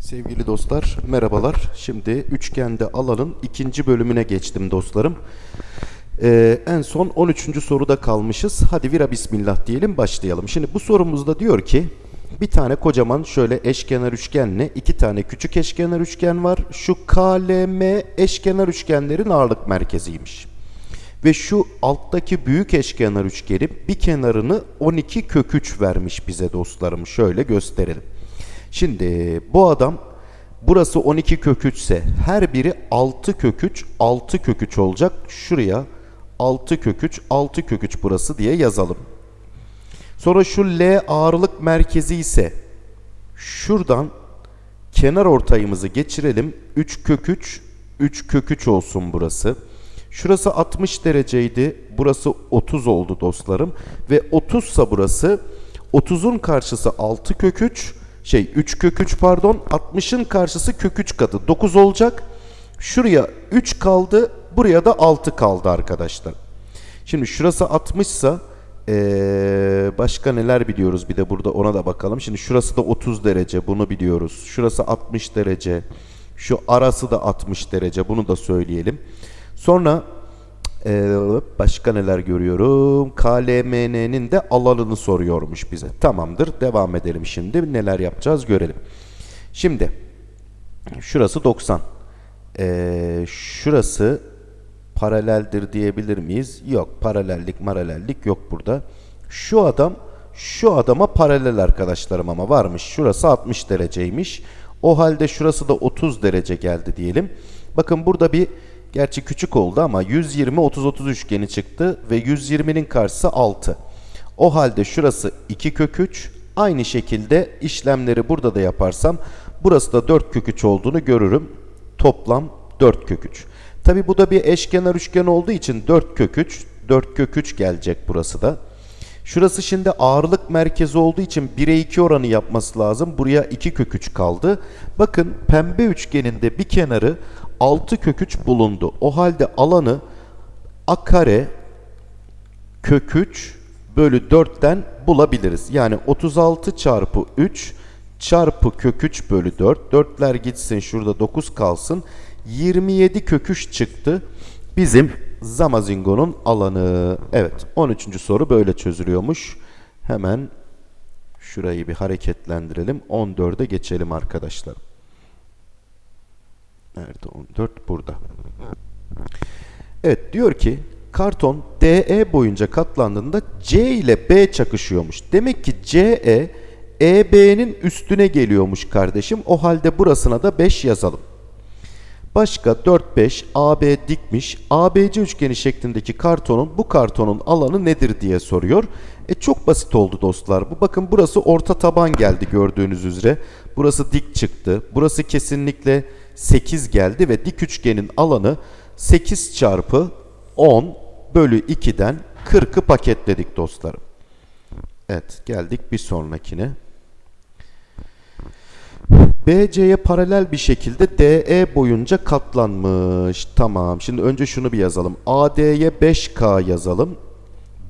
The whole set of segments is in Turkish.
Sevgili dostlar, merhabalar. Şimdi üçgende alanın ikinci bölümüne geçtim dostlarım. Ee, en son 13. soruda kalmışız. Hadi vira bismillah diyelim başlayalım. Şimdi bu sorumuzda diyor ki bir tane kocaman şöyle eşkenar üçgenle iki tane küçük eşkenar üçgen var. Şu KLM eşkenar üçgenlerin ağırlık merkeziymiş. Ve şu alttaki büyük eşkenar üçgenin bir kenarını 12 kök 3 vermiş bize dostlarım. Şöyle gösterelim. Şimdi bu adam burası 12 kök 3 ise her biri 6 kök 3, 6 kök 3 olacak. Şuraya 6 kök 3, 6 kök 3 burası diye yazalım. Sonra şu L ağırlık merkezi ise şuradan kenar ortayımızı geçirelim. 3 kök 3, 3 kök 3 olsun burası. Şurası 60 dereceydi. Burası 30 oldu dostlarım. Ve 30 sa burası 30'un karşısı 6 kök 3. Şey 3 kök 3 pardon. 60'ın karşısı kök 3 katı. 9 olacak. Şuraya 3 kaldı. Buraya da 6 kaldı arkadaşlar. Şimdi şurası 60 sa ee, başka neler biliyoruz bir de burada ona da bakalım. Şimdi şurası da 30 derece bunu biliyoruz. Şurası 60 derece. Şu arası da 60 derece bunu da söyleyelim. Sonra ee, başka neler görüyorum? KLMN'nin de alanını soruyormuş bize. Tamamdır. Devam edelim şimdi. Neler yapacağız görelim. Şimdi şurası 90. Ee, şurası paraleldir diyebilir miyiz? Yok. Paralellik maralellik yok burada. Şu adam şu adama paralel arkadaşlarım ama varmış. Şurası 60 dereceymiş. O halde şurası da 30 derece geldi diyelim. Bakın burada bir Gerçi küçük oldu ama 120 30 30 üçgeni çıktı ve 120'nin karşısı 6. O halde şurası 2 kök 3. Aynı şekilde işlemleri burada da yaparsam burası da 4 kök 3 olduğunu görürüm. Toplam 4 kök 3. Tabi bu da bir eşkenar üçgen olduğu için 4 kök 3. 4 kök 3 gelecek burası da. Şurası şimdi ağırlık merkezi olduğu için 1'e 2 oranı yapması lazım. Buraya 2 kök 3 kaldı. Bakın pembe üçgeninde bir kenarı 6 kök 3 bulundu. O halde alanı a kare kök 3 bölü 4'ten bulabiliriz. Yani 36 çarpı 3 çarpı kök 3 bölü 4. 4'ler gitsin şurada 9 kalsın. 27 kök 3 çıktı. Bizim Zamazingo'nun alanı. Evet 13. soru böyle çözülüyormuş. Hemen şurayı bir hareketlendirelim. 14'e geçelim arkadaşlar. Nerede 14? Burada. Evet diyor ki karton DE boyunca katlandığında C ile B çakışıyormuş. Demek ki CE EB'nin üstüne geliyormuş kardeşim. O halde burasına da 5 yazalım. Başka 4 5 AB dikmiş. ABC üçgeni şeklindeki kartonun bu kartonun alanı nedir diye soruyor. E çok basit oldu dostlar. Bu bakın burası orta taban geldi gördüğünüz üzere. Burası dik çıktı. Burası kesinlikle 8 geldi ve dik üçgenin alanı 8 çarpı 10 bölü 2'den 40'ı paketledik dostlarım. Evet geldik bir sonrakine. BC'ye paralel bir şekilde DE boyunca katlanmış. Tamam. Şimdi önce şunu bir yazalım. AD'ye 5K yazalım.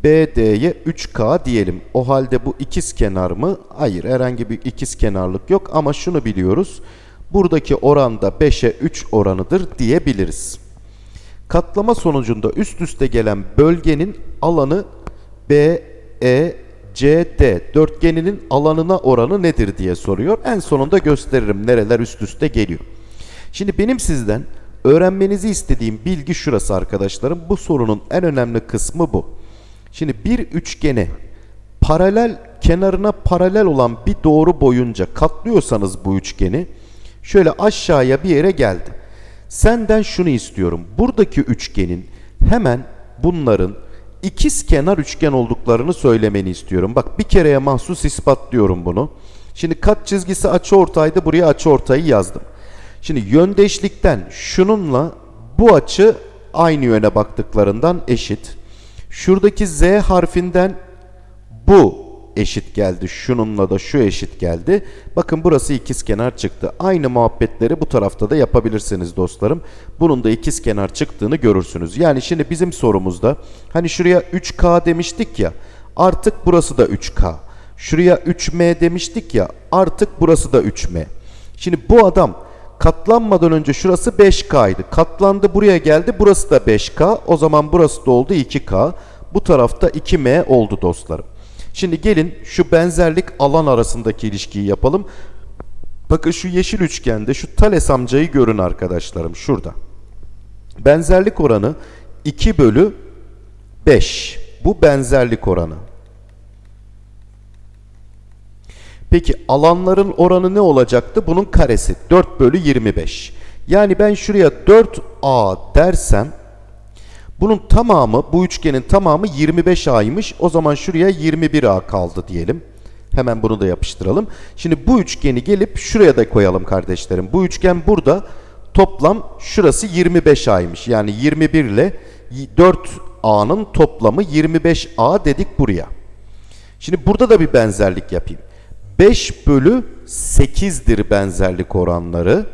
BD'ye 3K diyelim. O halde bu ikiz kenar mı? Hayır. Herhangi bir ikiz kenarlık yok ama şunu biliyoruz. Buradaki oran da 5'e 3 oranıdır diyebiliriz. Katlama sonucunda üst üste gelen bölgenin alanı B, E, CD dörtgeninin alanına oranı nedir diye soruyor. En sonunda gösteririm nereler üst üste geliyor. Şimdi benim sizden öğrenmenizi istediğim bilgi şurası arkadaşlarım. Bu sorunun en önemli kısmı bu. Şimdi bir üçgene paralel kenarına paralel olan bir doğru boyunca katlıyorsanız bu üçgeni şöyle aşağıya bir yere geldi. Senden şunu istiyorum. Buradaki üçgenin hemen bunların ikiz kenar üçgen olduklarını söylemeni istiyorum. Bak bir kereye mahsus ispatlıyorum bunu. Şimdi kat çizgisi açı ortaydı. Buraya açı ortayı yazdım. Şimdi yöndeşlikten şununla bu açı aynı yöne baktıklarından eşit. Şuradaki Z harfinden bu eşit geldi. Şununla da şu eşit geldi. Bakın burası ikiz kenar çıktı. Aynı muhabbetleri bu tarafta da yapabilirsiniz dostlarım. Bunun da ikiz kenar çıktığını görürsünüz. Yani şimdi bizim sorumuzda hani şuraya 3K demiştik ya artık burası da 3K. Şuraya 3M demiştik ya artık burası da 3M. Şimdi bu adam katlanmadan önce şurası 5K'ydı. Katlandı buraya geldi. Burası da 5K. O zaman burası da oldu 2K. Bu tarafta 2M oldu dostlarım. Şimdi gelin şu benzerlik alan arasındaki ilişkiyi yapalım. Bakın şu yeşil üçgende şu Thales amcayı görün arkadaşlarım şurada. Benzerlik oranı 2 bölü 5. Bu benzerlik oranı. Peki alanların oranı ne olacaktı? Bunun karesi 4 bölü 25. Yani ben şuraya 4A dersem bunun tamamı bu üçgenin tamamı 25A'ymış. O zaman şuraya 21A kaldı diyelim. Hemen bunu da yapıştıralım. Şimdi bu üçgeni gelip şuraya da koyalım kardeşlerim. Bu üçgen burada toplam şurası 25A'ymış. Yani 21 ile 4A'nın toplamı 25A dedik buraya. Şimdi burada da bir benzerlik yapayım. 5 bölü 8'dir benzerlik oranları.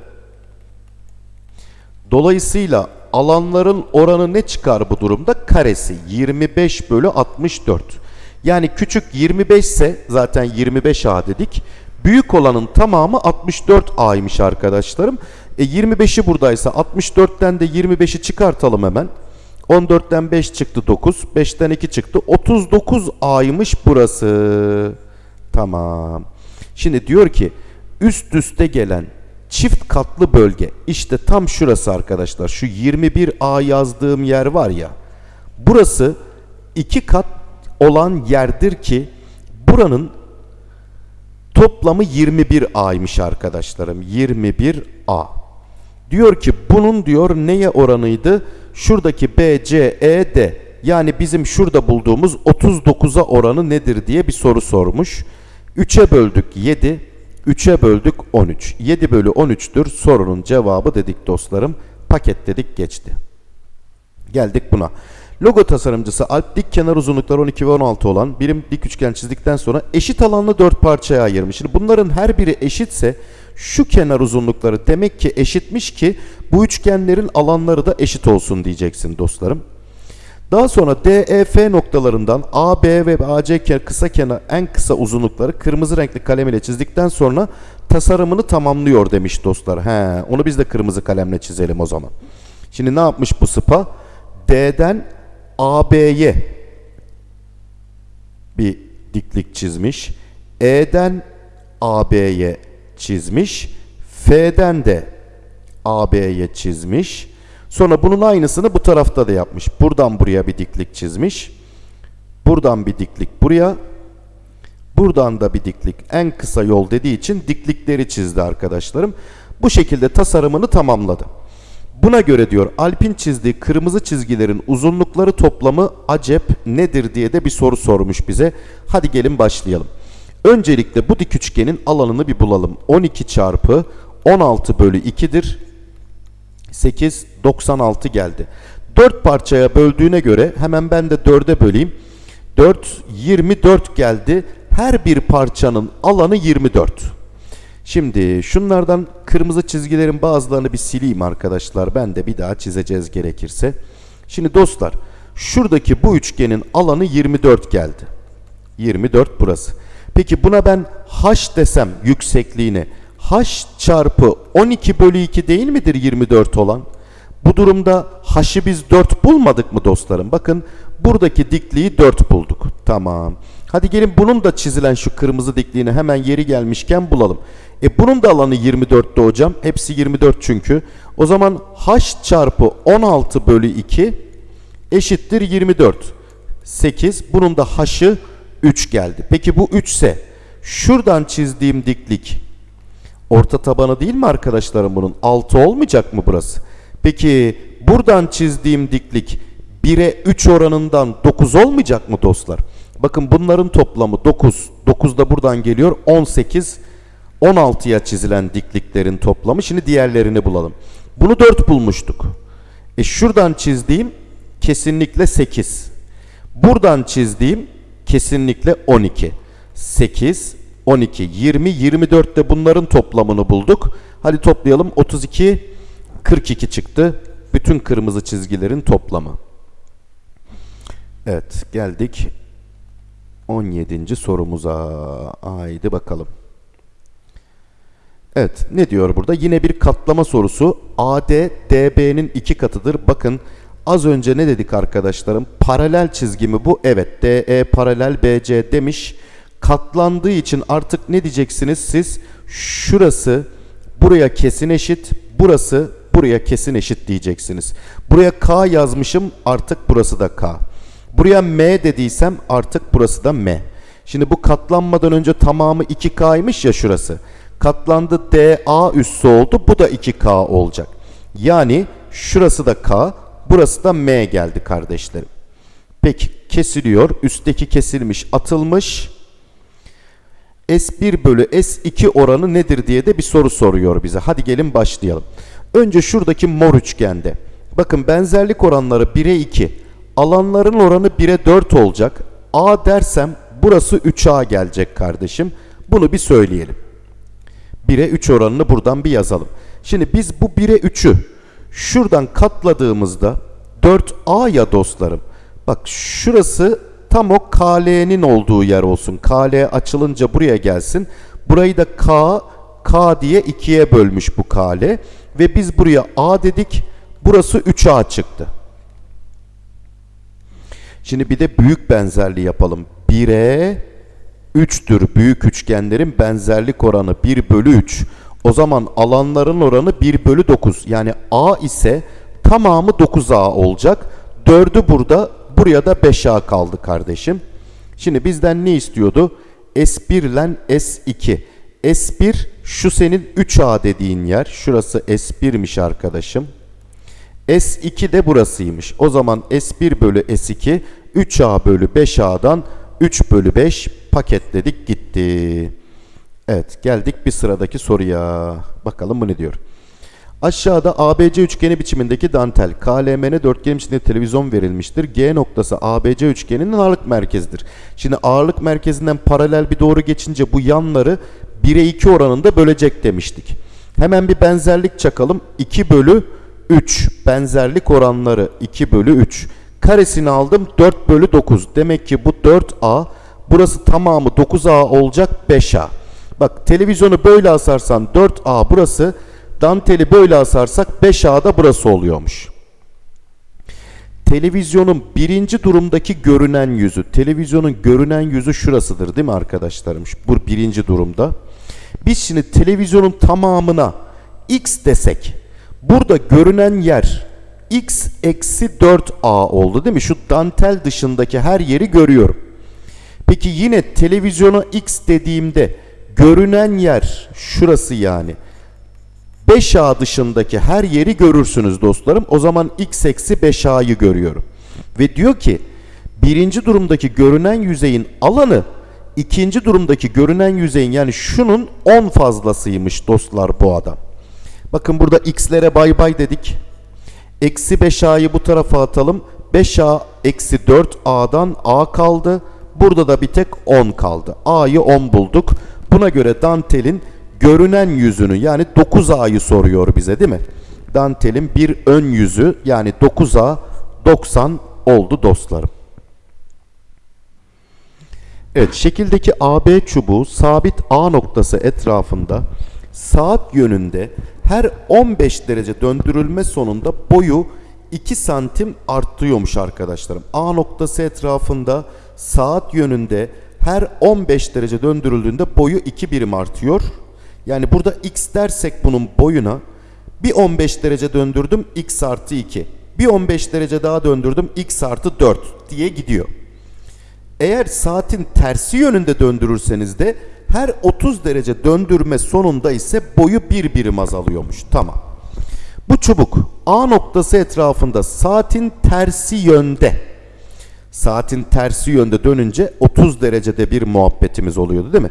Dolayısıyla alanların oranı ne çıkar bu durumda? Karesi 25 bölü 64. Yani küçük 25 ise zaten 25A dedik. Büyük olanın tamamı 64A'ymış arkadaşlarım. E 25'i buradaysa 64'ten de 25'i çıkartalım hemen. 14'ten 5 çıktı 9. 5'ten 2 çıktı. 39A'ymış burası. Tamam. Şimdi diyor ki üst üste gelen çift katlı bölge işte tam şurası arkadaşlar. Şu 21A yazdığım yer var ya. Burası iki kat olan yerdir ki buranın toplamı 21A'ymış arkadaşlarım. 21A. Diyor ki bunun diyor neye oranıydı? Şuradaki B, C, E, D. Yani bizim şurada bulduğumuz 39'a oranı nedir diye bir soru sormuş. 3'e böldük 7, 3'e böldük 13. 7 bölü 13'tür sorunun cevabı dedik dostlarım. Paketledik geçti. Geldik buna. Logo tasarımcısı Alp dik kenar uzunlukları 12 ve 16 olan birim dik üçgen çizdikten sonra eşit alanlı 4 parçaya ayırmış. Şimdi bunların her biri eşitse şu kenar uzunlukları demek ki eşitmiş ki bu üçgenlerin alanları da eşit olsun diyeceksin dostlarım. Daha sonra DEF noktalarından AB ve AC kısa kenar en kısa uzunlukları kırmızı renkli kalem ile çizdikten sonra tasarımını tamamlıyor demiş dostlar. He, onu biz de kırmızı kalemle çizelim o zaman. Şimdi ne yapmış bu sıpa? D'den AB'ye bir diklik çizmiş. E'den AB'ye çizmiş. F'den de AB'ye çizmiş. Sonra bunun aynısını bu tarafta da yapmış. Buradan buraya bir diklik çizmiş. Buradan bir diklik buraya. Buradan da bir diklik. En kısa yol dediği için diklikleri çizdi arkadaşlarım. Bu şekilde tasarımını tamamladı. Buna göre diyor Alp'in çizdiği kırmızı çizgilerin uzunlukları toplamı acep nedir diye de bir soru sormuş bize. Hadi gelin başlayalım. Öncelikle bu dik üçgenin alanını bir bulalım. 12 çarpı 16 bölü 2'dir. 8, 96 geldi. 4 parçaya böldüğüne göre hemen ben de 4'e böleyim. 4, 24 geldi. Her bir parçanın alanı 24. Şimdi şunlardan kırmızı çizgilerin bazılarını bir sileyim arkadaşlar. Ben de bir daha çizeceğiz gerekirse. Şimdi dostlar şuradaki bu üçgenin alanı 24 geldi. 24 burası. Peki buna ben h desem yüksekliğini h çarpı 12 bölü 2 değil midir 24 olan? Bu durumda h'ı biz 4 bulmadık mı dostlarım? Bakın buradaki dikliği 4 bulduk. Tamam. Hadi gelin bunun da çizilen şu kırmızı dikliğini hemen yeri gelmişken bulalım. E bunun da alanı 24'te hocam. Hepsi 24 çünkü. O zaman h çarpı 16 bölü 2 eşittir 24. 8. Bunun da h'ı 3 geldi. Peki bu 3 ise şuradan çizdiğim diklik orta tabanı değil mi arkadaşlarım bunun? 6 olmayacak mı burası? Peki buradan çizdiğim diklik 1'e 3 oranından 9 olmayacak mı dostlar? Bakın bunların toplamı 9. 9 da buradan geliyor. 18. 16'ya çizilen dikliklerin toplamı. Şimdi diğerlerini bulalım. Bunu 4 bulmuştuk. E şuradan çizdiğim kesinlikle 8. Buradan çizdiğim kesinlikle 12. 8, 12, 20, 24 de bunların toplamını bulduk. Hadi toplayalım. 32, 42 çıktı. Bütün kırmızı çizgilerin toplamı. Evet geldik 17. sorumuza. Haydi bakalım. Evet ne diyor burada? Yine bir katlama sorusu. AD DB'nin iki katıdır. Bakın az önce ne dedik arkadaşlarım? Paralel çizgi mi bu? Evet DE paralel BC demiş. Katlandığı için artık ne diyeceksiniz siz? Şurası buraya kesin eşit. Burası buraya kesin eşit diyeceksiniz. Buraya K yazmışım artık burası da K. Buraya M dediysem artık burası da M. Şimdi bu katlanmadan önce tamamı 2K'ymış ya şurası. Katlandı DA üssü oldu. Bu da 2K olacak. Yani şurası da K, burası da M geldi kardeşlerim. Peki kesiliyor. Üstteki kesilmiş, atılmış. S1 bölü S2 oranı nedir diye de bir soru soruyor bize. Hadi gelin başlayalım. Önce şuradaki mor üçgende. Bakın benzerlik oranları 1'e 2. Alanların oranı 1'e 4 olacak. A dersem burası 3A gelecek kardeşim. Bunu bir söyleyelim. 1'e 3 oranını buradan bir yazalım. Şimdi biz bu 1'e 3'ü şuradan katladığımızda 4A ya dostlarım. Bak şurası tam o KL'nin olduğu yer olsun. KL açılınca buraya gelsin. Burayı da K, K diye ikiye bölmüş bu KL. Ve biz buraya A dedik. Burası 3A çıktı. Şimdi bir de büyük benzerliği yapalım. 1'e 3'tür büyük üçgenlerin benzerlik oranı 1 bölü 3. O zaman alanların oranı 1 bölü 9. Yani A ise tamamı 9A olacak. 4'ü burada buraya da 5A kaldı kardeşim. Şimdi bizden ne istiyordu? S1 ile S2. S1 şu senin 3A dediğin yer. Şurası S1'miş arkadaşım. S2 de burasıymış. O zaman S1 bölü S2 3A bölü 5A'dan 3 bölü 5 paketledik gitti. Evet geldik bir sıradaki soruya. Bakalım bu ne diyor. Aşağıda ABC üçgeni biçimindeki dantel KLMN dörtgen içinde televizyon verilmiştir. G noktası ABC üçgeninin ağırlık merkezidir. Şimdi ağırlık merkezinden paralel bir doğru geçince bu yanları 1'e 2 oranında bölecek demiştik. Hemen bir benzerlik çakalım. 2 bölü 3 benzerlik oranları 2 bölü 3. Karesini aldım 4 bölü 9. Demek ki bu 4A burası tamamı 9A olacak 5A. Bak televizyonu böyle asarsan 4A burası danteli böyle asarsak 5A'da burası oluyormuş. Televizyonun birinci durumdaki görünen yüzü. Televizyonun görünen yüzü şurasıdır değil mi arkadaşlarım? Bu birinci durumda. Biz şimdi televizyonun tamamına x desek burada görünen yer x eksi 4a oldu değil mi? Şu dantel dışındaki her yeri görüyorum. Peki yine televizyona x dediğimde görünen yer şurası yani. 5a dışındaki her yeri görürsünüz dostlarım. O zaman x eksi 5a'yı görüyorum. Ve diyor ki birinci durumdaki görünen yüzeyin alanı ikinci durumdaki görünen yüzeyin yani şunun 10 fazlasıymış dostlar bu adam. Bakın burada x'lere bay bay dedik. Eksi 5a'yı bu tarafa atalım. 5a eksi 4a'dan a kaldı. Burada da bir tek 10 kaldı. a'yı 10 bulduk. Buna göre dantelin görünen yüzünü yani 9a'yı soruyor bize değil mi? Dantelin bir ön yüzü yani 9a 90 oldu dostlarım. Evet şekildeki AB çubuğu sabit A noktası etrafında saat yönünde her 15 derece döndürülme sonunda boyu 2 santim artıyormuş arkadaşlarım. A noktası etrafında saat yönünde her 15 derece döndürüldüğünde boyu 2 birim artıyor. Yani burada x dersek bunun boyuna bir 15 derece döndürdüm x artı 2. Bir 15 derece daha döndürdüm x artı 4 diye gidiyor. Eğer saatin tersi yönünde döndürürseniz de her 30 derece döndürme sonunda ise boyu bir birim azalıyormuş. Tamam. Bu çubuk A noktası etrafında saatin tersi yönde. Saatin tersi yönde dönünce 30 derecede bir muhabbetimiz oluyordu değil mi?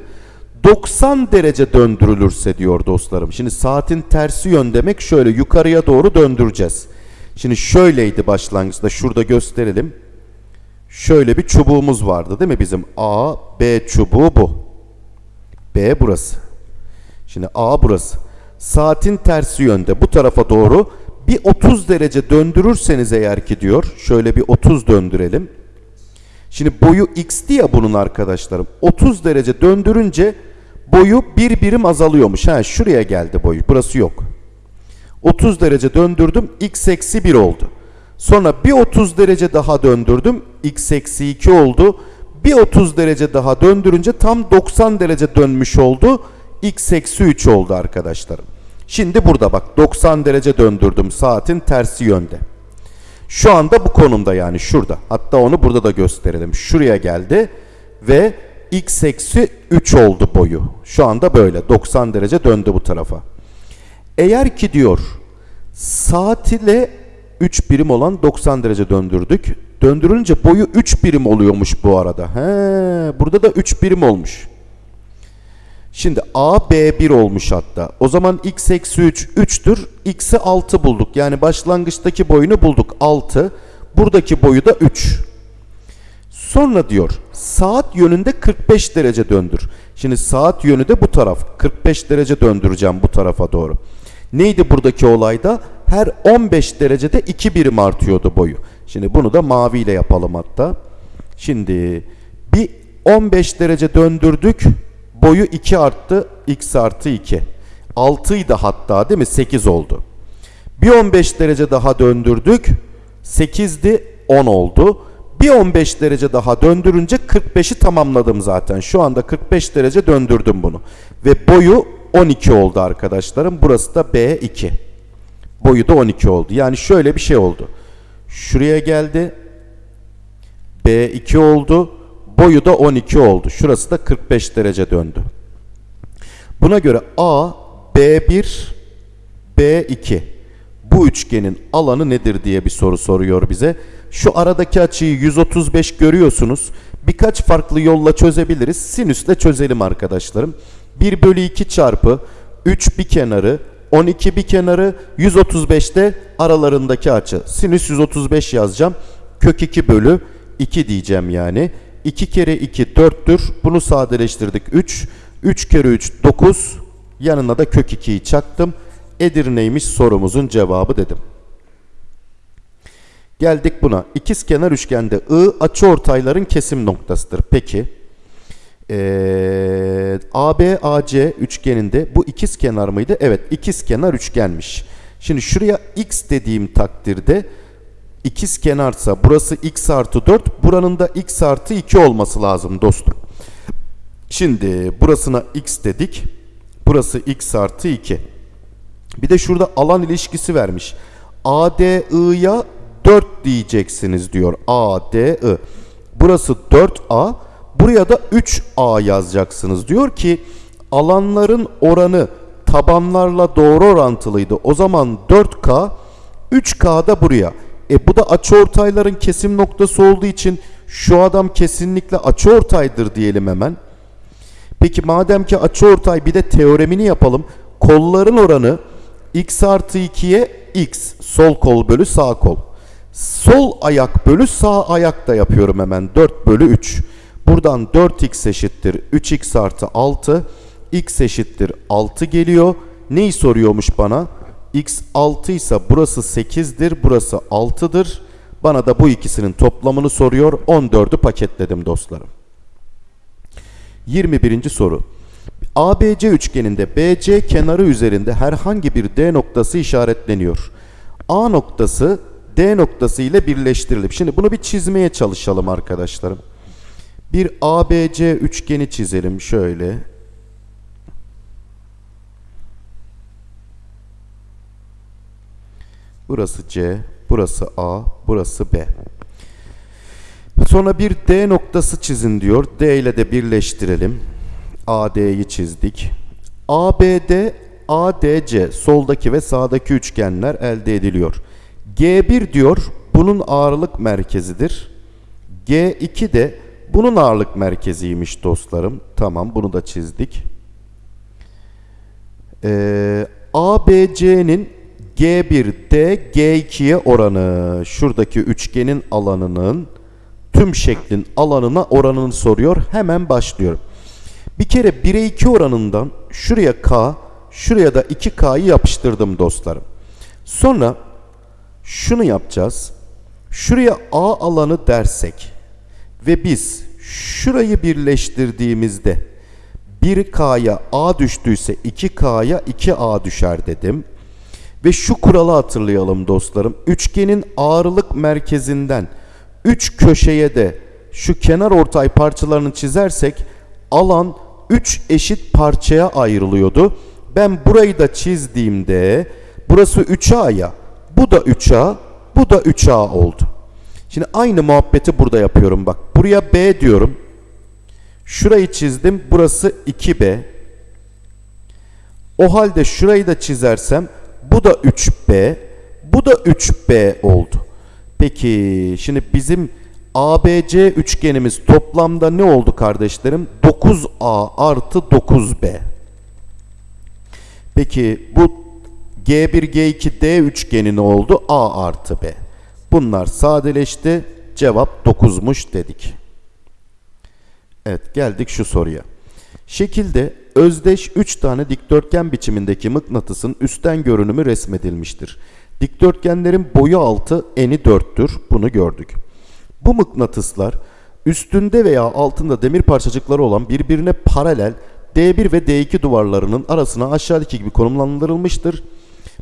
90 derece döndürülürse diyor dostlarım. Şimdi saatin tersi yön demek şöyle yukarıya doğru döndüreceğiz. Şimdi şöyleydi başlangıçta şurada gösterelim. Şöyle bir çubuğumuz vardı değil mi bizim? A, B çubuğu bu. B burası. Şimdi A burası. Saatin tersi yönde bu tarafa doğru bir 30 derece döndürürseniz eğer ki diyor. Şöyle bir 30 döndürelim. Şimdi boyu x'ti ya bunun arkadaşlarım. 30 derece döndürünce boyu bir birim azalıyormuş. Ha şuraya geldi boyu. Burası yok. 30 derece döndürdüm. X eksi 1 oldu. Sonra bir 30 derece daha döndürdüm. X eksi 2 oldu. Bir 30 derece daha döndürünce tam 90 derece dönmüş oldu. X eksi 3 oldu arkadaşlarım. Şimdi burada bak 90 derece döndürdüm saatin tersi yönde. Şu anda bu konumda yani şurada. Hatta onu burada da gösterelim. Şuraya geldi ve x eksi 3 oldu boyu. Şu anda böyle 90 derece döndü bu tarafa. Eğer ki diyor saat ile 3 birim olan 90 derece döndürdük. Döndürünce boyu 3 birim oluyormuş bu arada. He, burada da 3 birim olmuş. Şimdi A B1 olmuş hatta. O zaman x eksi 3 3'tür. X'i 6 bulduk. Yani başlangıçtaki boyunu bulduk 6. Buradaki boyu da 3. Sonra diyor saat yönünde 45 derece döndür. Şimdi saat yönü de bu taraf. 45 derece döndüreceğim bu tarafa doğru. Neydi buradaki olayda? Her 15 derecede 2 birim artıyordu boyu. Şimdi bunu da maviyle yapalım hatta. Şimdi bir 15 derece döndürdük. Boyu 2 arttı. X artı 2. 6 idi hatta değil mi? 8 oldu. Bir 15 derece daha döndürdük. 8'di 10 oldu. Bir 15 derece daha döndürünce 45'i tamamladım zaten. Şu anda 45 derece döndürdüm bunu. Ve boyu 12 oldu arkadaşlarım. Burası da B2. Boyu da 12 oldu. Yani şöyle bir şey oldu. Şuraya geldi. B2 oldu. Boyu da 12 oldu. Şurası da 45 derece döndü. Buna göre A, B1, B2 bu üçgenin alanı nedir diye bir soru soruyor bize. Şu aradaki açıyı 135 görüyorsunuz. Birkaç farklı yolla çözebiliriz. Sinüsle çözelim arkadaşlarım. 1 bölü 2 çarpı 3 bir kenarı 12 bir kenarı 135'te aralarındaki açı. Sinüs 135 yazacağım. Kök 2 bölü 2 diyeceğim yani. 2 kere 2 4'tür. Bunu sadeleştirdik 3. 3 kere 3 9. Yanına da kök 2'yi çaktım. Edirne'ymiş sorumuzun cevabı dedim. Geldik buna. İkiz kenar üçgende I açıortayların kesim noktasıdır. Peki ee, AB AC üçgeninde bu ikiz kenar mıydı? Evet, ikiz kenar üçgenmiş. Şimdi şuraya x dediğim takdirde ikiz kenarsa burası x artı 4, buranın da x artı 2 olması lazım dostum. Şimdi burasına x dedik. Burası x artı 2. Bir de şurada alan ilişkisi vermiş. ADI'ya 4 diyeceksiniz diyor. ADI. Burası 4A. Buraya da 3A yazacaksınız. Diyor ki alanların oranı tabanlarla doğru orantılıydı. O zaman 4K 3K da buraya. E bu da açıortayların kesim noktası olduğu için şu adam kesinlikle açıortaydır diyelim hemen. Peki madem ki açıortay bir de teoremini yapalım. Kolların oranı x artı 2'ye x sol kol bölü sağ kol. Sol ayak bölü sağ ayak da yapıyorum hemen 4 bölü 3. Buradan 4x eşittir 3x artı 6. x eşittir 6 geliyor. Neyi soruyormuş bana? X 6 ise burası 8'dir, burası 6'dır. Bana da bu ikisinin toplamını soruyor. 14'ü paketledim dostlarım. 21. soru. ABC üçgeninde BC kenarı üzerinde herhangi bir D noktası işaretleniyor. A noktası D noktası ile birleştirilip. Şimdi bunu bir çizmeye çalışalım arkadaşlarım. Bir ABC üçgeni çizelim şöyle. Burası C, burası A, burası B. Sonra bir D noktası çizin diyor. D ile de birleştirelim. AD'yi çizdik. ABD, ADC soldaki ve sağdaki üçgenler elde ediliyor. G1 diyor bunun ağırlık merkezidir. G2 de bunun ağırlık merkeziymiş dostlarım. Tamam bunu da çizdik. Ee, ABC'nin G1'de G2'ye oranı şuradaki üçgenin alanının tüm şeklin alanına oranını soruyor. Hemen başlıyorum. Bir kere 1'e 2 oranından şuraya K, şuraya da 2K'yı yapıştırdım dostlarım. Sonra şunu yapacağız. Şuraya A alanı dersek ve biz şurayı birleştirdiğimizde 1K'ya A düştüyse 2K'ya 2A düşer dedim. Ve şu kuralı hatırlayalım dostlarım. Üçgenin ağırlık merkezinden 3 köşeye de şu kenar ortay parçalarını çizersek alan 3 eşit parçaya ayrılıyordu. Ben burayı da çizdiğimde burası 3A ya. Bu da 3A, bu da 3A oldu. Şimdi aynı muhabbeti burada yapıyorum bak. Buraya B diyorum. Şurayı çizdim. Burası 2B. O halde şurayı da çizersem bu da 3B. Bu da 3B oldu. Peki şimdi bizim ABC üçgenimiz toplamda ne oldu kardeşlerim? 9A artı 9B. Peki bu G1, G2, D üçgeni ne oldu? A artı B. Bunlar sadeleşti. Cevap 9'muş dedik. Evet geldik şu soruya. Şekilde özdeş 3 tane dikdörtgen biçimindeki mıknatısın üstten görünümü resmedilmiştir. Dikdörtgenlerin boyu 6, eni 4'tür. Bunu gördük. Bu mıknatıslar üstünde veya altında demir parçacıkları olan birbirine paralel D1 ve D2 duvarlarının arasına aşağıdaki gibi konumlandırılmıştır.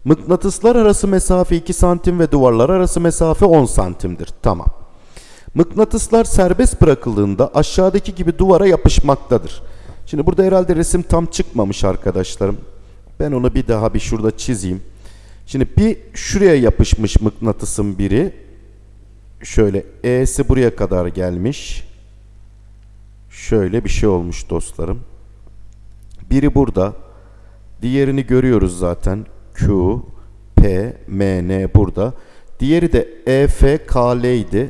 Mıknatıslar arası mesafe 2 santim ve duvarlar arası mesafe 10 santimdir. Tamam. Mıknatıslar serbest bırakıldığında aşağıdaki gibi duvara yapışmaktadır. Şimdi burada herhalde resim tam çıkmamış arkadaşlarım. Ben onu bir daha bir şurada çizeyim. Şimdi bir şuraya yapışmış mıknatısın biri. Şöyle E'si buraya kadar gelmiş. Şöyle bir şey olmuş dostlarım. Biri burada. Diğerini görüyoruz zaten. Q, P, M, N burada. Diğeri de E, F, K, L idi.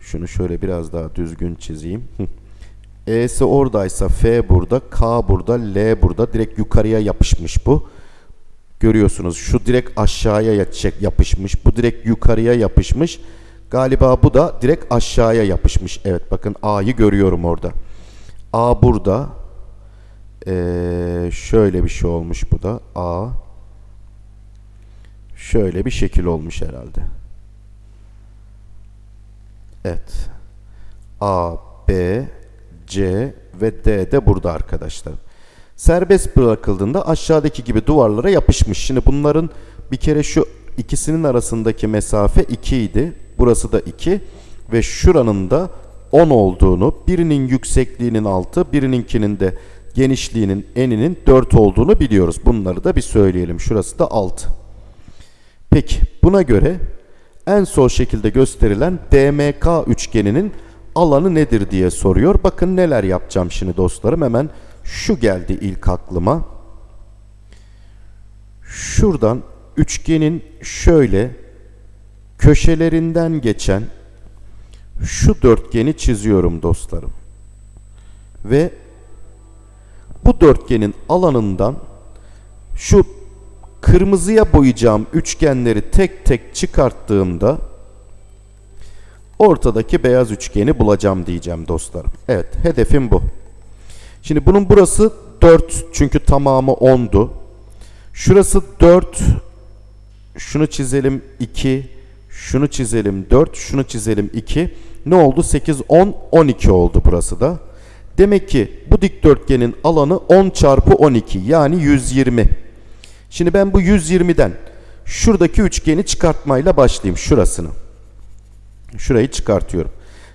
Şunu şöyle biraz daha düzgün çizeyim. E'si oradaysa F burada, K burada, L burada. Direkt yukarıya yapışmış bu. Görüyorsunuz şu direkt aşağıya yapışmış. Bu direkt yukarıya yapışmış. Galiba bu da direkt aşağıya yapışmış. Evet bakın A'yı görüyorum orada. A burada. Ee, şöyle bir şey olmuş bu da. A. Şöyle bir şekil olmuş herhalde. Evet. A, B, C ve D de burada arkadaşlar. Serbest bırakıldığında aşağıdaki gibi duvarlara yapışmış. Şimdi bunların bir kere şu ikisinin arasındaki mesafe 2 idi. Burası da 2 ve şuranın da 10 olduğunu, birinin yüksekliğinin 6, birininkinin de genişliğinin eninin 4 olduğunu biliyoruz. Bunları da bir söyleyelim. Şurası da 6. Peki buna göre en sol şekilde gösterilen DMK üçgeninin alanı nedir diye soruyor. Bakın neler yapacağım şimdi dostlarım. Hemen şu geldi ilk aklıma. Şuradan üçgenin şöyle köşelerinden geçen şu dörtgeni çiziyorum dostlarım. Ve bu dörtgenin alanından şu kırmızıya boyayacağım üçgenleri tek tek çıkarttığımda ortadaki beyaz üçgeni bulacağım diyeceğim dostlarım. Evet hedefim bu. Şimdi bunun burası 4 çünkü tamamı 10'du. Şurası 4. Şunu çizelim 2. Şunu çizelim 4. Şunu çizelim 2. Ne oldu? 8, 10, 12 oldu burası da. Demek ki bu dikdörtgenin alanı 10 çarpı 12 yani 120. Şimdi ben bu 120'den şuradaki üçgeni çıkartmayla başlayayım şurasını. Şurayı çıkartıyorum.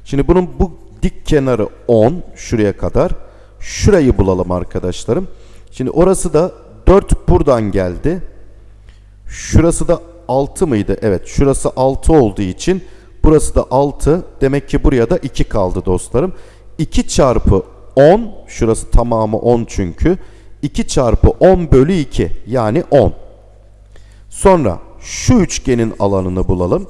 Şimdi bunun bu dik kenarı 10 şuraya kadar. Şurayı bulalım arkadaşlarım. Şimdi orası da 4 buradan geldi. Şurası da 6 mıydı? Evet şurası 6 olduğu için burası da 6. Demek ki buraya da 2 kaldı dostlarım. 2 çarpı 10 şurası tamamı 10 çünkü. 2 çarpı 10 bölü 2 yani 10. Sonra şu üçgenin alanını bulalım.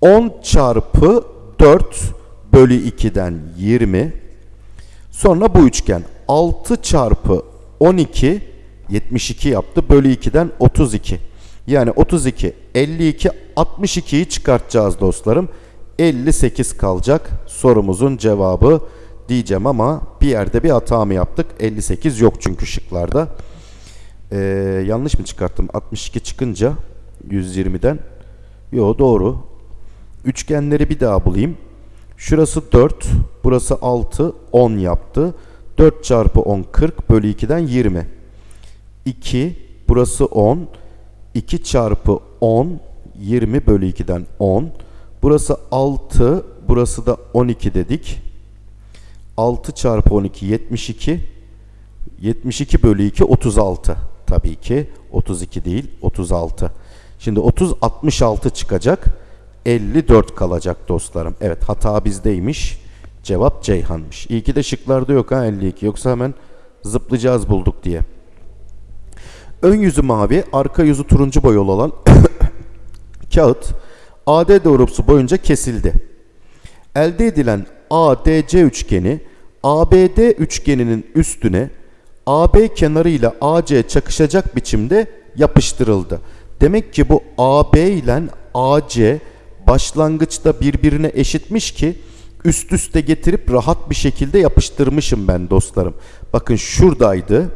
10 çarpı 4 bölü 2'den 20. Sonra bu üçgen 6 çarpı 12 72 yaptı. Bölü 2'den 32. Yani 32, 52, 62'yi çıkartacağız dostlarım. 58 kalacak sorumuzun cevabı diyeceğim ama bir yerde bir hata mı yaptık? 58 yok çünkü şıklarda. Ee, yanlış mı çıkarttım? 62 çıkınca 120'den. Yo doğru. Üçgenleri bir daha bulayım. Şurası 4, burası 6, 10 yaptı. 4 çarpı 10 40 bölü 2'den 20. 2 burası 10. 2 çarpı 10 20 bölü 2'den 10. Burası 6 burası da 12 dedik. 6 çarpı 12 72. 72 bölü 2 36. Tabii ki 32 değil 36. Şimdi 30 66 çıkacak. 54 kalacak dostlarım. Evet hata bizdeymiş. Cevap Ceyhan'mış. İyi ki de şıklarda yok ha 52. Yoksa hemen zıplayacağız bulduk diye. Ön yüzü mavi, arka yüzü turuncu boyalı olan kağıt AD doğrultusu boyunca kesildi. Elde edilen ADC üçgeni ABD üçgeninin üstüne AB kenarı ile AC çakışacak biçimde yapıştırıldı. Demek ki bu AB ile AC başlangıçta birbirine eşitmiş ki üst üste getirip rahat bir şekilde yapıştırmışım ben dostlarım. Bakın şuradaydı.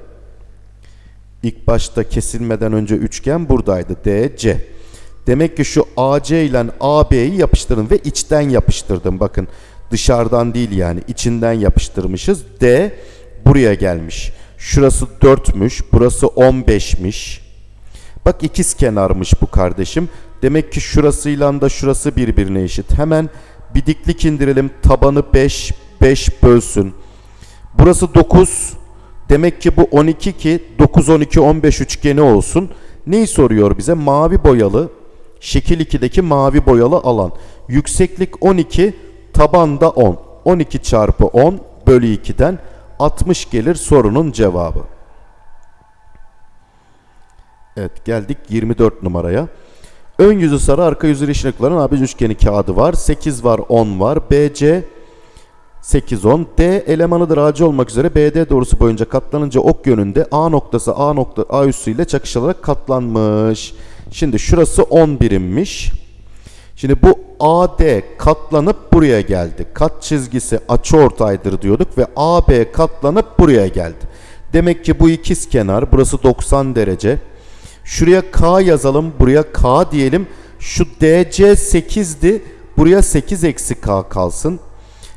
İlk başta kesilmeden önce üçgen buradaydı. DC. Demek ki şu AC ile AB'yi yapıştırın ve içten yapıştırdım. Bakın dışarıdan değil yani içinden yapıştırmışız. D buraya gelmiş. Şurası 4'müş, burası 15'miş. Bak ikiz kenarmış bu kardeşim. Demek ki şurasıyla da şurası birbirine eşit. Hemen bir diklik indirelim. Tabanı 5, 5 bölsün. Burası 9. Demek ki bu 12 ki 9, 12, 15 üçgeni olsun. Neyi soruyor bize? Mavi boyalı, şekil 2'deki mavi boyalı alan. Yükseklik 12, tabanda 10. 12 çarpı 10 bölü 2'den 60 gelir sorunun cevabı. Evet geldik 24 numaraya. Ön yüzü sarı arka yüzü yeşil ışıkların üçgeni kağıdı var. 8 var 10 var. BC 8 10. D elemanıdır AC olmak üzere BD doğrusu boyunca katlanınca ok yönünde A noktası A nokta A üssü ile çakışılarak katlanmış. Şimdi şurası 10 birimmiş. Şimdi bu AD katlanıp buraya geldi. Kat çizgisi açıortaydır diyorduk ve AB katlanıp buraya geldi. Demek ki bu ikiz kenar burası 90 derece. Şuraya K yazalım. Buraya K diyelim. Şu DC 8'di. Buraya 8 eksi K kalsın.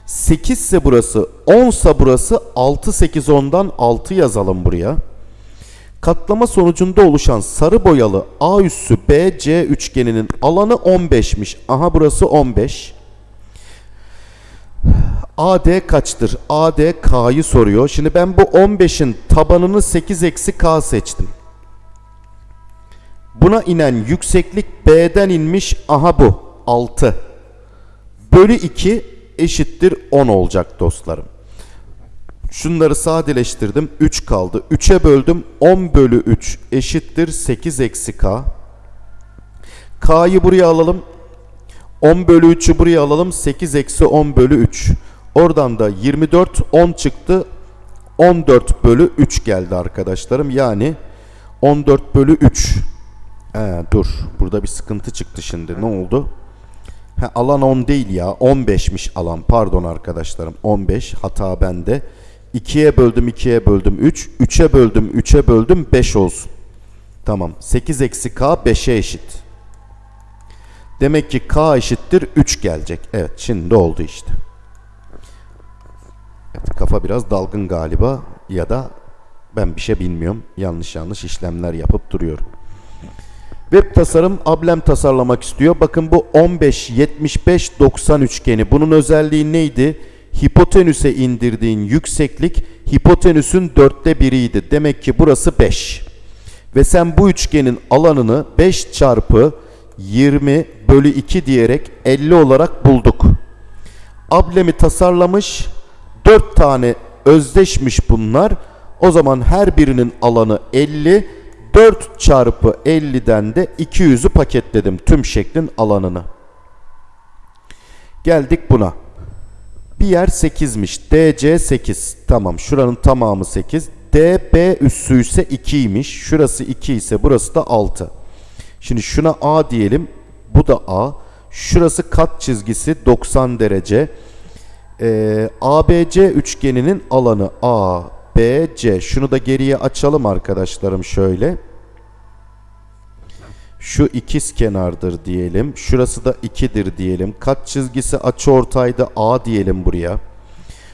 8 ise burası 10 ise burası 6 8 10'dan 6 yazalım buraya. Katlama sonucunda oluşan sarı boyalı A üssü BC üçgeninin alanı 15'miş. Aha burası 15. AD kaçtır? AD K'yı soruyor. Şimdi ben bu 15'in tabanını 8 eksi K seçtim. Buna inen yükseklik B'den inmiş. Aha bu 6. Bölü 2 eşittir 10 olacak dostlarım. Şunları sadeleştirdim. 3 kaldı. 3'e böldüm. 10 bölü 3 eşittir 8 eksi K. K'yı buraya alalım. 10 bölü 3'ü buraya alalım. 8 eksi 10 bölü 3. Oradan da 24 10 çıktı. 14 bölü 3 geldi arkadaşlarım. Yani 14 bölü 3. He, dur. Burada bir sıkıntı çıktı şimdi. Ne oldu? Ha, alan 10 değil ya. 15'miş alan. Pardon arkadaşlarım. 15. Hata bende. 2'ye böldüm 2'ye böldüm 3. 3'e böldüm 3'e böldüm 5 olsun. Tamam. 8 eksi k 5'e eşit. Demek ki k eşittir 3 gelecek. Evet şimdi oldu işte. Evet, kafa biraz dalgın galiba ya da ben bir şey bilmiyorum. Yanlış yanlış işlemler yapıp duruyorum. Web tasarım ablem tasarlamak istiyor. Bakın bu 15 75 90 üçgeni. Bunun özelliği neydi? Hipotenüse indirdiğin yükseklik hipotenüsün dörtte biriydi. Demek ki burası 5. Ve sen bu üçgenin alanını 5 çarpı 20 bölü 2 diyerek 50 olarak bulduk. Ablemi tasarlamış. 4 tane özdeşmiş bunlar. O zaman her birinin alanı 50. 4 çarpı 50'den de 200'ü paketledim tüm şeklin alanını. Geldik buna. Bir yer 8'miş. DC 8. Tamam şuranın tamamı 8. DB üssü ise 2'ymiş. Şurası 2 ise burası da 6. Şimdi şuna A diyelim. Bu da A. Şurası kat çizgisi 90 derece. Ee, ABC üçgeninin alanı A, B, C. Şunu da geriye açalım arkadaşlarım şöyle. Şu ikiz kenardır diyelim. Şurası da 2'dir diyelim. Kat çizgisi açıortayda A diyelim buraya.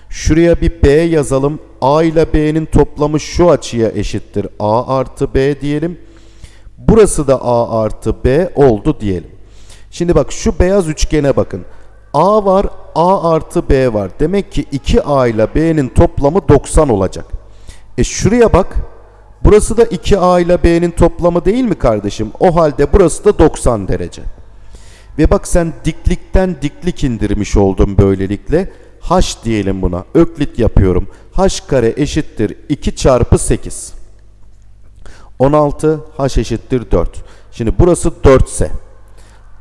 Şuraya bir B yazalım. A ile B'nin toplamı şu açıya eşittir. A artı B diyelim. Burası da A artı B oldu diyelim. Şimdi bak şu beyaz üçgene bakın. A var, A artı B var. Demek ki 2A ile B'nin toplamı 90 olacak. E şuraya bak. Burası da 2A ile B'nin toplamı değil mi kardeşim? O halde burası da 90 derece. Ve bak sen diklikten diklik indirmiş oldun böylelikle. H diyelim buna. Öklit yapıyorum. H kare eşittir 2 çarpı 8. 16 H eşittir 4. Şimdi burası 4 ise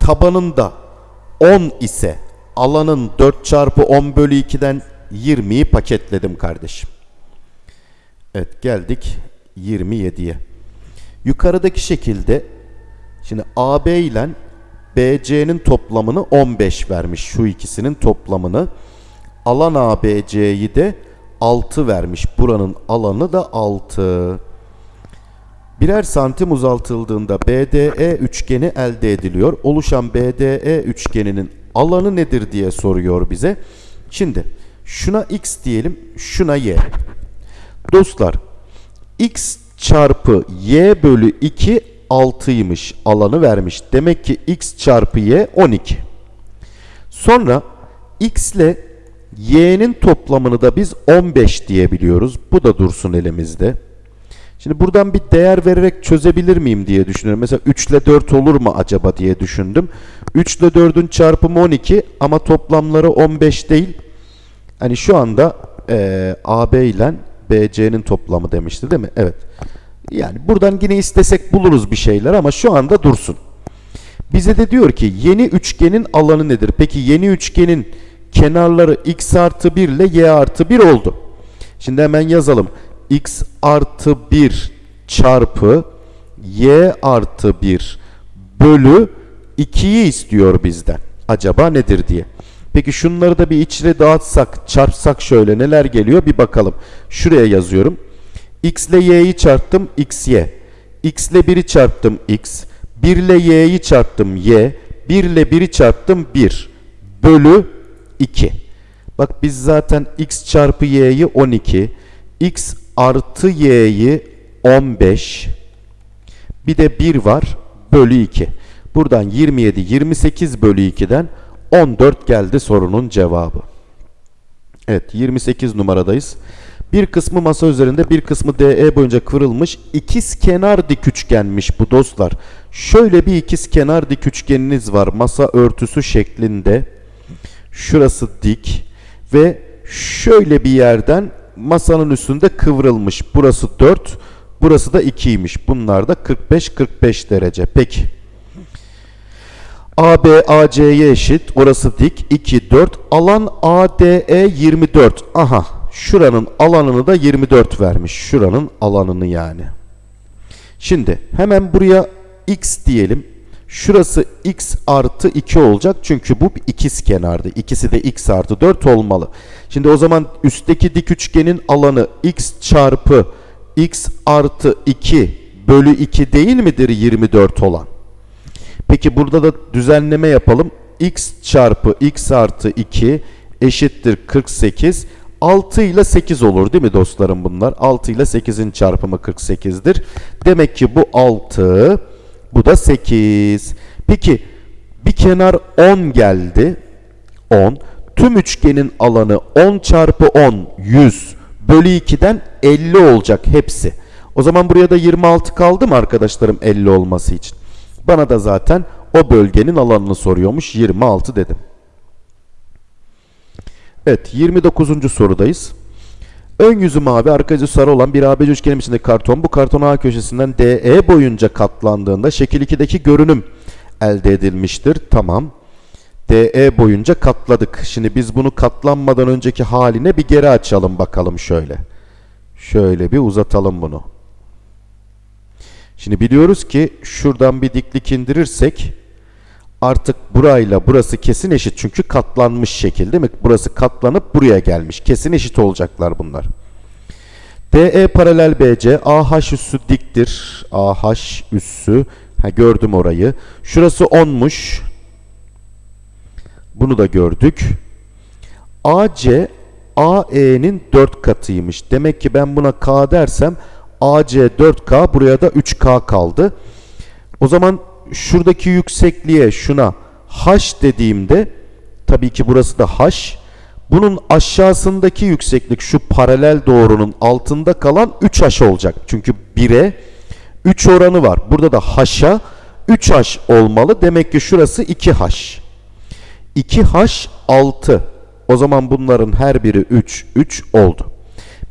tabanında 10 ise alanın 4 çarpı 10 bölü 2'den 20'yi paketledim kardeşim. Evet geldik 27'ye. Yukarıdaki şekilde şimdi AB ile BC'nin toplamını 15 vermiş. Şu ikisinin toplamını. Alan ABC'yi de 6 vermiş. Buranın alanı da 6. Birer santim uzaltıldığında BDE üçgeni elde ediliyor. Oluşan BDE üçgeninin alanı nedir diye soruyor bize. Şimdi şuna x diyelim, şuna y. Dostlar x çarpı y bölü 2 6'ymış alanı vermiş. Demek ki x çarpı y 12. Sonra x ile y'nin toplamını da biz 15 diyebiliyoruz. Bu da dursun elimizde. Şimdi buradan bir değer vererek çözebilir miyim diye düşünüyorum. Mesela 3 ile 4 olur mu acaba diye düşündüm. 3 ile 4'ün çarpımı 12 ama toplamları 15 değil. Hani şu anda e, AB ile BC'nin toplamı demişti değil mi? Evet. Yani buradan yine istesek buluruz bir şeyler ama şu anda dursun. Bize de diyor ki yeni üçgenin alanı nedir? Peki yeni üçgenin kenarları x artı 1 ile y artı 1 oldu. Şimdi hemen yazalım. X artı 1 çarpı y artı 1 bölü 2'yi istiyor bizden. Acaba nedir diye. Peki şunları da bir içine dağıtsak, çarpsak şöyle neler geliyor bir bakalım. Şuraya yazıyorum. x ile y'yi çarptım x y. x ile 1'i çarptım x. 1 ile y'yi çarptım y. 1 ile 1'i çarptım 1. Bölü 2. Bak biz zaten x çarpı y'yi 12. x artı y'yi 15. Bir de 1 var. Bölü 2. Buradan 27, 28 bölü 2'den 14 geldi sorunun cevabı. Evet 28 numaradayız. Bir kısmı masa üzerinde bir kısmı DE boyunca kıvrılmış ikiz kenar dik üçgenmiş bu dostlar. Şöyle bir ikiz kenar dik üçgeniniz var masa örtüsü şeklinde. Şurası dik ve şöyle bir yerden masanın üstünde kıvrılmış. Burası 4, burası da 2'ymiş. Bunlar da 45-45 derece. Peki. AB AC'ye eşit. Orası dik. 2, 4. Alan ADE 24. Aha. Şuranın alanını da 24 vermiş. Şuranın alanını yani. Şimdi hemen buraya x diyelim. Şurası x artı 2 olacak. Çünkü bu ikiz kenardı. İkisi de x artı 4 olmalı. Şimdi o zaman üstteki dik üçgenin alanı x çarpı x artı 2 bölü 2 değil midir 24 olan? Peki burada da düzenleme yapalım. x çarpı x artı 2 eşittir 48. 6 ile 8 olur değil mi dostlarım bunlar? 6 ile 8'in çarpımı 48'dir. Demek ki bu 6, bu da 8. Peki bir kenar 10 geldi. 10. Tüm üçgenin alanı 10 çarpı 10, 100 bölü 2'den 50 olacak hepsi. O zaman buraya da 26 kaldı mı arkadaşlarım 50 olması için? Bana da zaten o bölgenin alanını soruyormuş. 26 dedim. Evet 29. sorudayız. Ön yüzü mavi, arka yüzü sarı olan bir ABC üçgenin içindeki karton bu karton A köşesinden DE boyunca katlandığında şekil 2'deki görünüm elde edilmiştir. Tamam. DE boyunca katladık. Şimdi biz bunu katlanmadan önceki haline bir geri açalım bakalım şöyle. Şöyle bir uzatalım bunu. Şimdi biliyoruz ki şuradan bir diklik indirirsek artık burayla burası kesin eşit çünkü katlanmış şekil değil mi? Burası katlanıp buraya gelmiş. Kesin eşit olacaklar bunlar. DE paralel BC AH üssü diktir. AH üssü ha, gördüm orayı. Şurası 10'muş. Bunu da gördük. AC AE'nin 4 katıymış. Demek ki ben buna K dersem AC 4K buraya da 3K kaldı. O zaman şuradaki yüksekliğe şuna H dediğimde tabii ki burası da H. Bunun aşağısındaki yükseklik şu paralel doğrunun altında kalan 3H olacak. Çünkü 1'e 3 oranı var. Burada da H'a 3H olmalı. Demek ki şurası 2H. 2H 6. O zaman bunların her biri 3, 3 oldu.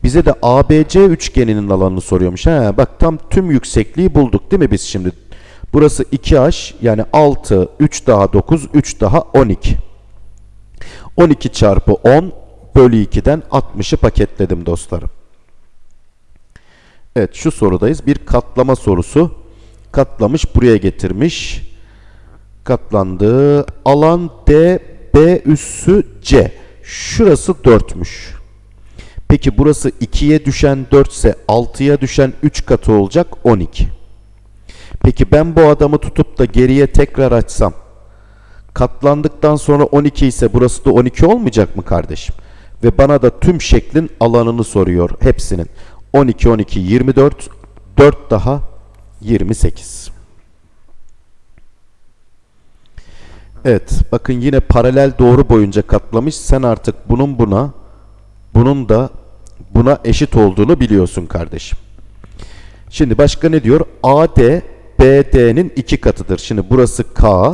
Bize de ABC üçgeninin alanını soruyormuş. He, bak tam tüm yüksekliği bulduk değil mi biz şimdi? Burası 2H yani 6, 3 daha 9, 3 daha 12. 12 çarpı 10 bölü 2'den 60'ı paketledim dostlarım. Evet şu sorudayız. Bir katlama sorusu. Katlamış buraya getirmiş. Katlandı. Alan D, B üssü C. Şurası 4'müş. Peki burası 2'ye düşen 4 ise 6'ya düşen 3 katı olacak 12. Peki ben bu adamı tutup da geriye tekrar açsam katlandıktan sonra 12 ise burası da 12 olmayacak mı kardeşim? Ve bana da tüm şeklin alanını soruyor hepsinin. 12, 12, 24, 4 daha 28. Evet, bakın yine paralel doğru boyunca katlamış. Sen artık bunun buna, bunun da buna eşit olduğunu biliyorsun kardeşim. Şimdi başka ne diyor? AD BD'nin iki katıdır. Şimdi burası K,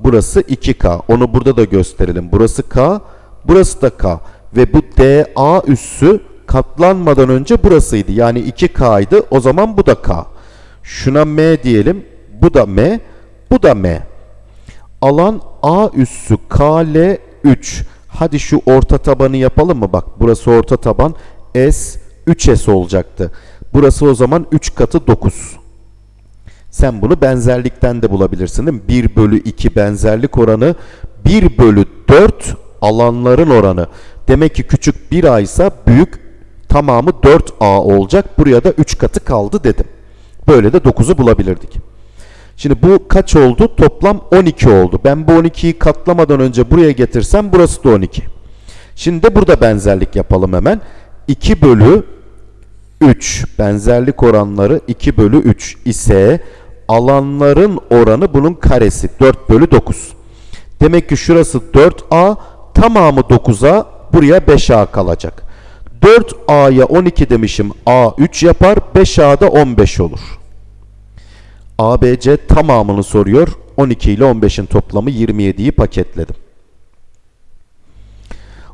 burası 2K. Onu burada da gösterelim. Burası K, burası da K. Ve bu DA üssü katlanmadan önce burasıydı. Yani 2K'ydı. O zaman bu da K. Şuna M diyelim. Bu da M. Bu da M. Alan A üssü KL 3. Hadi şu orta tabanı yapalım mı? Bak burası orta taban. S 3S olacaktı. Burası o zaman 3 katı 9. Sen bunu benzerlikten de bulabilirsin değil mi? 1 bölü 2 benzerlik oranı 1 bölü 4 alanların oranı. Demek ki küçük 1A ise büyük tamamı 4A olacak. Buraya da 3 katı kaldı dedim. Böyle de 9'u bulabilirdik. Şimdi bu kaç oldu? Toplam 12 oldu. Ben bu 12'yi katlamadan önce buraya getirsem burası da 12. Şimdi de burada benzerlik yapalım hemen. 2 bölü 3 benzerlik oranları 2 bölü 3 ise alanların oranı bunun karesi 4 bölü 9. Demek ki şurası 4A tamamı 9A buraya 5A kalacak. 4A'ya 12 demişim A 3 yapar 5A'da 15 olur. ABC tamamını soruyor. 12 ile 15'in toplamı 27'yi paketledim.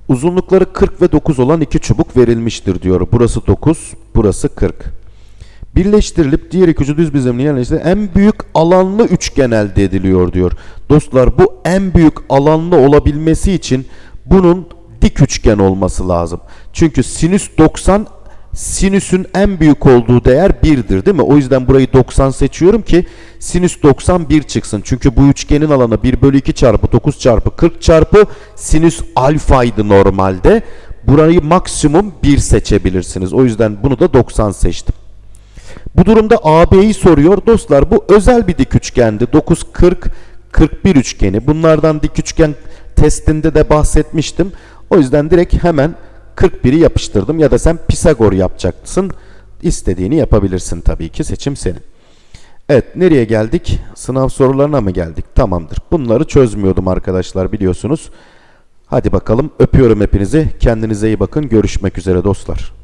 Uzunlukları 40 ve 9 olan iki çubuk verilmiştir diyor. Burası 9, burası 40. Birleştirilip diğer iki ucu düz bizimle yerleştirilip en büyük alanlı üçgen elde ediliyor diyor. Dostlar bu en büyük alanlı olabilmesi için bunun dik üçgen olması lazım. Çünkü sinüs 90 sinüsün en büyük olduğu değer 1'dir değil mi? O yüzden burayı 90 seçiyorum ki sinüs 90 1 çıksın. Çünkü bu üçgenin alanı 1 bölü 2 çarpı 9 çarpı 40 çarpı sinüs alfaydı normalde. Burayı maksimum 1 seçebilirsiniz. O yüzden bunu da 90 seçtim. Bu durumda AB'yi soruyor. Dostlar bu özel bir dik üçgendi. 9, 40, 41 üçgeni. Bunlardan dik üçgen testinde de bahsetmiştim. O yüzden direkt hemen 41'i yapıştırdım ya da sen Pisagor yapacaksın. İstediğini yapabilirsin tabii ki seçim senin. Evet nereye geldik? Sınav sorularına mı geldik? Tamamdır. Bunları çözmüyordum arkadaşlar biliyorsunuz. Hadi bakalım öpüyorum hepinizi. Kendinize iyi bakın. Görüşmek üzere dostlar.